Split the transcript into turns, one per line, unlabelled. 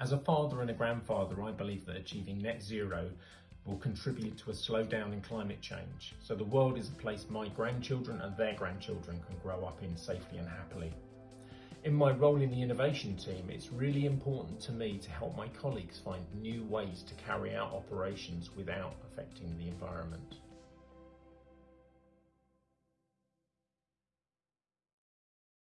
As a father and a grandfather, I believe that achieving net zero will contribute to a slowdown in climate change, so the world is a place my grandchildren and their grandchildren can grow up in safely and happily. In my role in the innovation team, it's really important to me to help my colleagues find new ways to carry out operations without affecting the environment.